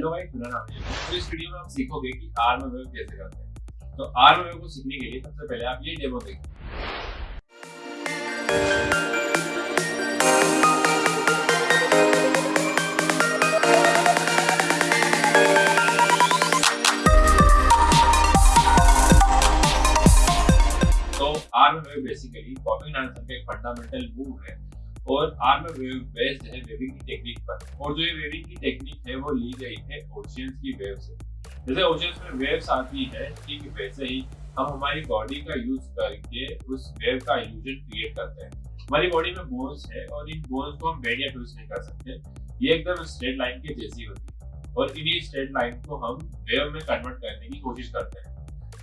Hello guys मेरा नाम है तो इस वीडियो में आप सीखोगे कि आर्म वेव कैसे करते हैं। तो आर्म वेव को सीखने के लिए सबसे पहले आप ये डेमो देखिए। तो arm wave basically bobbing dancer का एक फंडामेंटल मूव है। और आर्म वेव बेस्ड है वेविंग की टेक्निक पर। और जो ये वेविंग की टेक्निक है, वो ली गई है ओशियंस की वेव से। जैसे ओशियंस में वेव्स आती है, ठीक वैसे ही हम हमारी बॉडी का यूज़ करके उस वेव का इल्यूजन क्रिएट करते हैं। हमारी बॉडी में बोन्स है और इन बोन्स को हम बेड या ट्विस्ट नहीं कर सकते। ये एकदम स्ट्रेट लाइन के जैसी होती है। और इन्हीं स्ट्रेट लाइन को हम वेव में कन्वर्ट करने की कोशिश करते हैं।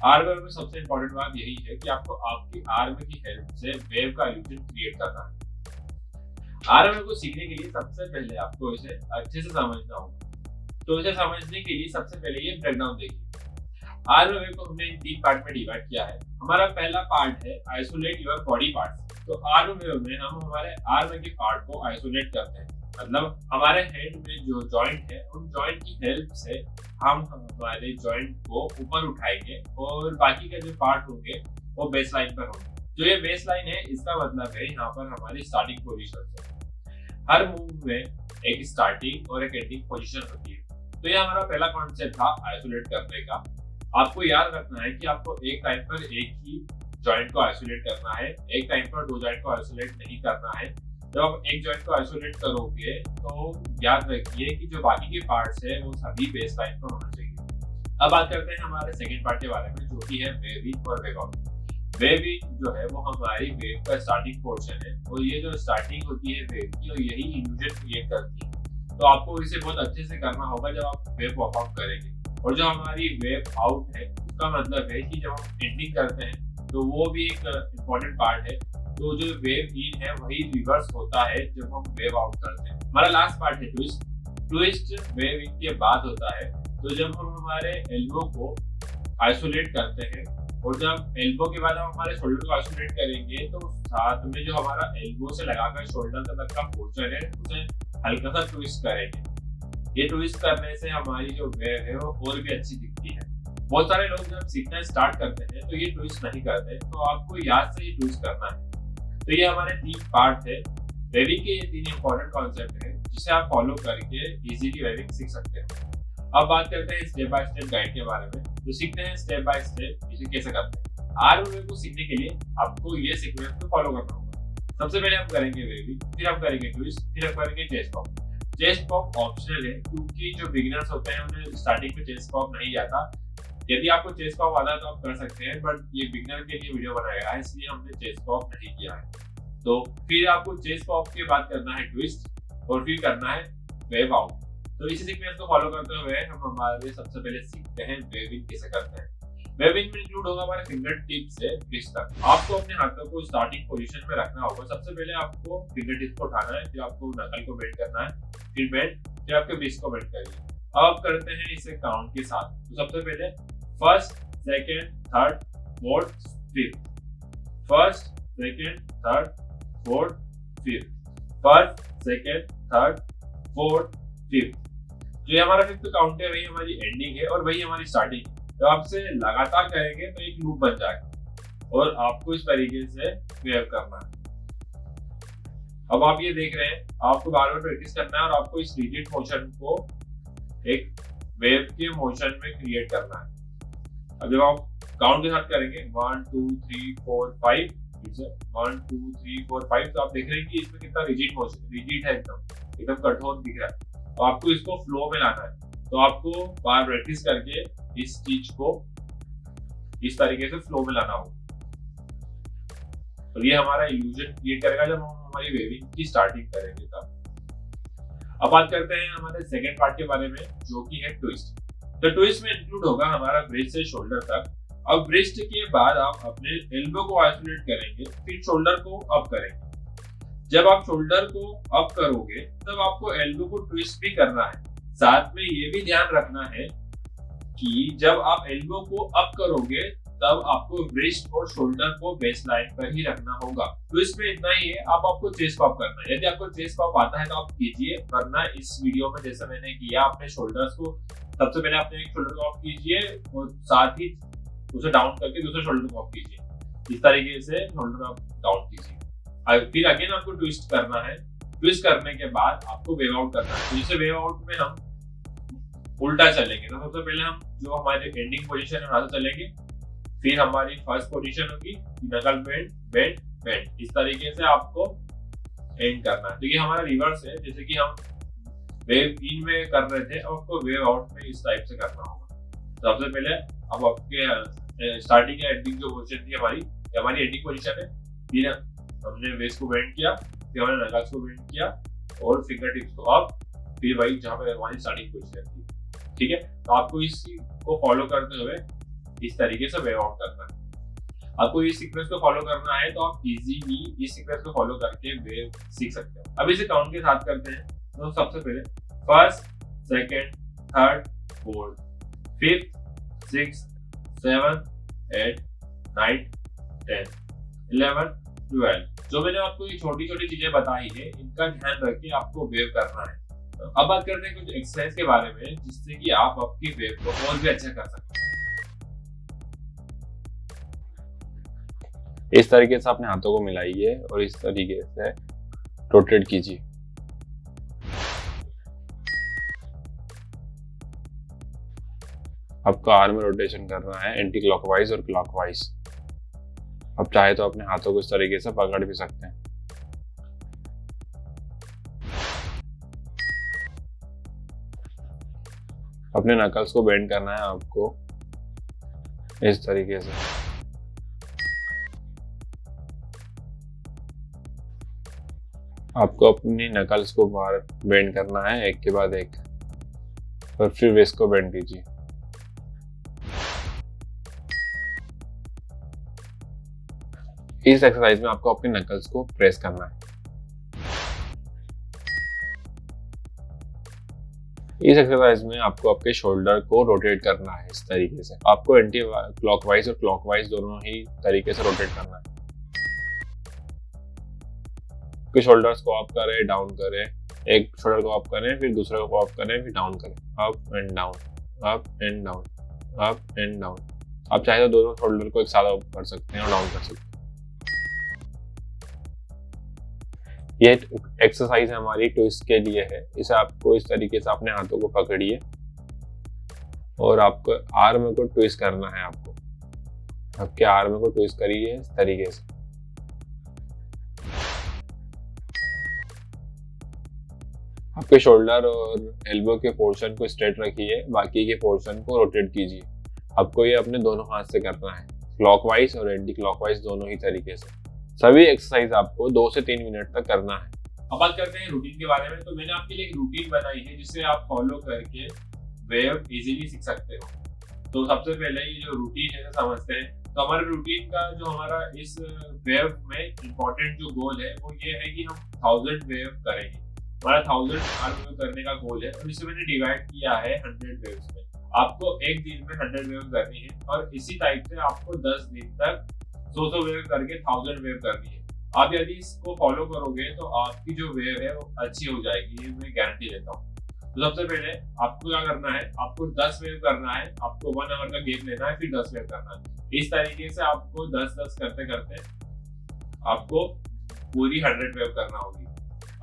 आर्म में सबसे इंपॉर्टेंट बात यही है कि आपको आपकी आर्म की हेल्प से वेव का इल्यूजन क्रिएट करना है। आरएमएल को सीखने के लिए सबसे पहले आपको इसे अच्छे से समझना होगा। तो इसे समझने के लिए सबसे पहले ये ब्रेकडाउन देखिए। आरएमएल को हमने तीन पार्ट में डिवाइड किया है। हमारा पहला पार्ट है आइसोलेट योर बॉडी पार्ट्स तो आरएमएल में हम हमारे आर्म के पार्ट को आइसोलेट करते हैं। मतलब हमारे हैंड में जो जॉइंट है, उन जॉइंट की हेल्प से हम हमारे जॉइंट को ऊपर उठाएँगे और बाकी के जो पार्ट होंगे, वो बेस लाइन पर होंगे। जो ये बेस लाइन है, इसका मतलब है यहाँ पर हमारी स्टार्टिंग पोजिशन है हर मूव में एक स्टार्टिंग और एक एंडिंग पोजीशन होती है। तो ये हमारा पहला कॉन्सेप्ट था आइसोलेट करने का। आपको याद रखना है कि आपको एक टाइम पर एक ही जॉइंट को आइसोलेट करना है। एक टाइम पर दो जॉइंट को आइसोलेट नहीं करना है। जब आप एक जॉइंट को आइसोलेट करोगे तो याद रखिए कि जो बाकी के पार्ट्स है, वो सभी बेस लाइन पर होना चाहिए। अब बात करते हैं हमारे सेकेंड पार्ट के बारे में, जो कि है वेव और आउट वेव जो है वो हमारी वेव का स्टार्टिंग पोर्शन है और ये जो स्टार्टिंग होती है वेव की और यही इल्यूजन क्रिएट करती है। तो आपको इसे बहुत अच्छे से करना होगा जब आप वेव परफॉर्म करेंगे। और जो हमारी वेव आउट है, उसका मतलब है कि जब हम एंडिंग करते हैं तो वो भी एक इम्पोर्टेंट पार्ट है। तो जो वेव इन है, वही रिवर्स होता है जब हम वेव आउट करते हैं। हमारा लास्ट पार्ट है ट्विस्ट ट्विस्ट वेव इन के बाद होता है। तो जब हम हमारे एल्बो को आइसोलेट करते हैं और जब एल्बो के बाद हम हमारे शोल्डर को आइसोलेट करेंगे तो साथ में जो हमारा एल्बो से लगाकर शोल्डर तक का पोर्शन है, उसे हल्का सा ट्विस्ट करेंगे। ये ट्विस्ट करने से हमारी जो वेव है, वो और भी अच्छी दिखती है। बहुत सारे लोग जब सीखना स्टार्ट करते हैं तो ये ट्विस्ट नहीं करते। तो आपको याद से ये ट्विस्ट करना है। तो ये हमारे तीन पार्ट है। वेविंग के ये तीन इंपॉर्टेंट कॉन्सेप्ट है, जिसे आप फॉलो करके इजीली वेविंग सीख सकते हैं। अब बात करते हैं स्टेप बाय स्टेप गाइड के बारे में। तो सीखते हैं स्टेप बाय स्टेप इसे कैसे करते हैं। आर को सीखने के लिए आपको ये सीक्वेंस को फॉलो करना होगा। सबसे पहले हम करेंगे वेवी फिर हम करेंगे ट्विस्ट फिर हम करेंगे chest pop chest pop optional है क्योंकि जो बिगिनर्स होते हैं, उन्हें स्टार्टिंग में चेस्ट पॉप नहीं आता यदि आपको चेस्ट पॉप आता है तो आप कर सकते हैं बट ये बिगनर के लिए वीडियो बनाया गया है, इसलिए हमने चेस्ट पॉप नहीं किया है। तो फिर आपको चेस्ट पॉप के बाद करना है ट्विस्ट और फिर करना है वेव आउट तो इसी सीक्वेंस को फॉलो करते हुए हम हमारे सबसे पहले सीखते हैं वेविंग कैसे करते हैं। वेविंग में इंक्लूड होगा हमारे फिंगर टिप से रिस्ट तक आपको अपने हाथों को स्टार्टिंग पोजीशन में रखना होगा। सबसे पहले आपको फिंगर टिप को उठाना है, फिर आपको नकल को बेंड करना है, फिर बेंड फिर आपके रिस्ट को बेंड करिए। अब आप करते हैं इसे काउंट के साथ। तो सबसे पहले first second third fourth fifth first second third fourth fifth first second third fourth fifth जो ये हमारा फिफ्थ काउंट है, वही हमारी एंडिंग है और वही हमारी स्टार्टिंग तो आपसे लगातार करेंगे तो एक लूप बन जाएगा और आपको इस तरीके से वेव करना है। अब आप ये देख रहे हैं, आपको बार बार प्रैक्टिस करना है और आपको इस रिजिड मोशन को एक वेव के मोशन में क्रिएट करना है। अब जब आप काउंट के साथ करेंगे one two three four five one two three four five तो आप देख रहे हैं कि इसमें कितना रिजिड मोशन रिजिड है एकदम। एकदम कठोर दिख रहा है। तो आपको इसको फ्लो में लाना है। तो आपको बार प्रैक्टिस करके इस चीज़ को इस तरीके से फ्लो में लाना होगा। तो ये हमारा इल्यूजन क्रिएट करेगा जब हम हमारी वेविंग की स्टार्टिंग करेंगे तब। अब बात करते हैं हमारे सेकेंड पार्ट के बारे में, जो कि है ट्विस्ट तो ट्विस्ट में इंक्लूड होगा हमारा ब्रिस्ट से शोल्डर तक। अब ब्रिस्ट के बाद आप अपने एल्बो को आइसोलेट करेंगे, फिर शोल्डर को अप करेंगे। जब आप शोल्डर को अप करोगे, तब आपको एल्बो को ट्विस्ट भी करना है। साथ में ये भी ध्यान रखना है कि जब आप एल्बो को अप करोगे, तब आपको रिस्ट और शोल्डर को बेस लाइन पर ही रखना होगा। तो इसमें इतना ही है अब आपको चेस्ट पॉप करना है। यदि आपको चेस्ट पॉप आता है तो आप कीजिए, वरना इस वीडियो में जैसा मैंने किया, अपने शोल्डर्स को सबसे पहले अपने एक शोल्डर को ऑफ़ कीजिए और साथ ही उसे डाउन करके दूसरे शोल्डर को ऑफ़ कीजिए। इस तरीके से शोल्डर आप डाउन कीजिए। फिर अगेन आपको ट्विस्ट करना है। ट्विस्ट करने के बाद आपको वेव आउट करना है। तो जैसे वेव आउट में हम उल्टा चलेंगे तो सबसे पहले हम जो हमारे एंडिंग पोजीशन है, वहाँ से चलेंगे। फिर हमारी फ़र्स्ट पोजीशन होगी नकल बेंड बेंड बेंड इस तरीके से आपको एंड करना है। तो ये हमारा रिवर्स है, जैसे कि हम वेव इन में कर रहे थे, अब आपको वेव आउट में इस टाइप से करना होगा। तो सबसे पहले अब आपके स्टार्टिंग एंडिंग जो पोजीशन थी हमारी हमारी एंडिंग पोजिशन है। फिर हमने वेस्ट को बेंड किया, फिर हमने नकल्स को बेंड किया और फिंगर टिप्स को। अप फिर वही जहाँ पे हमारी स्टार्टिंग पोजीशन थी ठीक है? तो आपको इसी को फॉलो करते हुए इस तरीके से वेव आउट करना है। आपको इस सीक्वेंस को फॉलो करना है तो आप इजीली इस सीक्वेंस को फॉलो करके वेव सीख सकते हो। अब इसे काउंट के साथ करते हैं। तो सबसे पहले first second third fourth fifth six seven eight nine ten eleven twelve जो मैंने आपको ये छोटी छोटी चीज़ें बताई है, इनका ध्यान रख के आपको वेव करना है। अब बात करते हैं कुछ एक्सरसाइज के बारे में, जिससे कि आप आपकी वेव को और भी अच्छा कर सकते हैं। इस तरीके से अपने हाथों को मिलाइए और इस तरीके से रोटेट कीजिए। आपका आर्म रोटेशन करना है एंटी क्लॉकवाइज और क्लॉकवाइज अब चाहे तो अपने हाथों को इस तरीके से पकड़ भी सकते हैं। अपने नकल्स को बेंड करना है आपको। इस तरीके से। आपको अपनी नकल्स को बाहर बेंड करना है, एक के बाद एक। और फिर वेस्ट को बेंड कीजिए। इस एक्सरसाइज में आपको अपने नकल्स को प्रेस करना है। इस एक्सरसाइज में आपको आपके शोल्डर को रोटेट करना है इस तरीके से। आपको एंटी क्लॉकवाइज और क्लॉकवाइज दोनों ही तरीके से रोटेट करना है। आपके शोल्डर्स को अप करें डाउन करें। एक शोल्डर को अप करें, फिर दूसरे को अप करें, फिर डाउन करें। Up and down up and down up and down आप चाहे तो दोनों शोल्डर को एक साथ अप कर सकते हैं और डाउन कर सकते हैं। ये एक्सरसाइज हमारी ट्विस्ट के लिए है। इसे आपको इस तरीके से अपने हाथों को पकड़िए और आपको आर्म को ट्विस्ट करना है आपको। आपके आर्म को ट्विस्ट करिए इस तरीके से। आपके शोल्डर और एल्बो के पोर्शन को स्ट्रेट रखिए, बाकी के पोर्शन को रोटेट कीजिए। आपको ये अपने दोनों हाथ से करना है क्लॉकवाइज और एंटी क्लॉकवाइज दोनों ही तरीके से। सभी एक्सरसाइज आपको दो से तीन मिनट तक करना है। अब बात करते हैं रूटीन के बारे में। तो मैंने आपके लिए एक रूटीन बनाई है, जिसे आप फॉलो करके वेव इजीली सीख सकते हो। तो सबसे पहले ये जो रूटीन है समझते हैं। तो हमारे रूटीन का जो हमारा इस वेव में इम्पोर्टेंट जो गोल है, वो ये है कि हम थाउज़ेंड वेव करेंगे। हमारा थाउज़ेंड आर वेव करने का गोल है, और इसे मैंने डिवाइड किया है हंड्रेड वेव्स में। आपको एक दिन में हंड्रेड वेव करनी है, और इसी टाइप से आपको दस दिन तक सौ सौ वेव करके थाउज़ेंड वेव करनी है। आप यदि इसको फॉलो करोगे तो आपकी जो वेव है वो अच्छी हो जाएगी, ये मैं गारंटी देता हूँ। तो सबसे पहले आपको क्या करना है, आपको दस वेव करना है, आपको वन आवर का गेम लेना है, फिर दस वेव करना है। इस तरीके से आपको दस दस करते करते आपको पूरी हंड्रेड वेव करना होगी।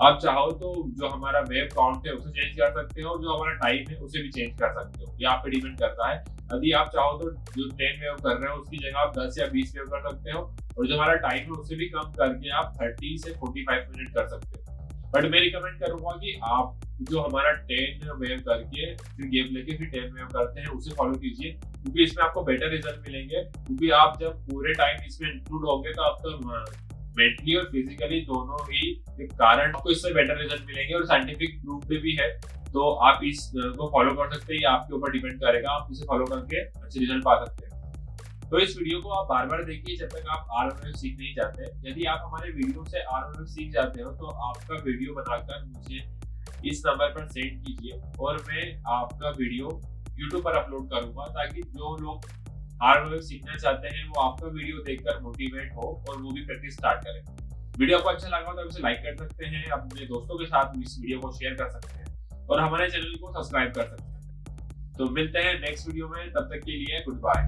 आप चाहो तो जो हमारा वेव काउंट है उसे चेंज कर सकते हो, जो हमारा टाइम है उसे भी चेंज कर सकते हो। ये आप पे डिपेंड करता है यदि आप चाहो तो जो टेन वेव कर रहे हो, उसकी जगह आप दस या बीस वेव कर सकते हो, और जो हमारा टाइम है, उसे भी कम करके आप थर्टी से फोर्टी फाइव मिनट कर सकते हो। बट मैं रिकमेंड करूँगा कि आप जो हमारा टेन वेव करके, फिर गेम लेके फिर टेन वेव करते हैं, उसे फॉलो कीजिए, क्योंकि इसमें आपको बेटर रिज़ल्ट मिलेंगे। क्योंकि आप जब पूरे टाइम इसमें इंक्लूड होंगे तो आपका मेंटली और फिजिकली दोनों ही कारण आपको इससे बेटर रिज़ल्ट मिलेंगे, और साइंटिफिक प्रूफ भी है। तो आप इस को फॉलो कर सकते हैं, ये आपके ऊपर डिपेंड करेगा, आप इसे फॉलो करके अच्छे रिज़ल्ट पा सकते हैं। तो इस वीडियो को आप बार बार देखिए, जब तक आप आर एम सीख नहीं जाते यदि आप हमारे वीडियो से आर एम सीख जाते हो तो आपका वीडियो बनाकर मुझे इस नंबर पर सेंड कीजिए और मैं आपका वीडियो यूट्यूब पर अपलोड करूँगा, ताकि जो लोग वेव सीखना चाहते हैं, वो आपका वीडियो देखकर मोटिवेट हो और वो भी प्रैक्टिस स्टार्ट करें। वीडियो आपको अच्छा लगा तो आप इसे लाइक कर सकते हैं अपने दोस्तों के साथ इस वीडियो को शेयर कर सकते हैं। और हमारे चैनल को सब्सक्राइब कर सकते हैं। तो मिलते हैं नेक्स्ट वीडियो में, तब तक के लिए गुड बाय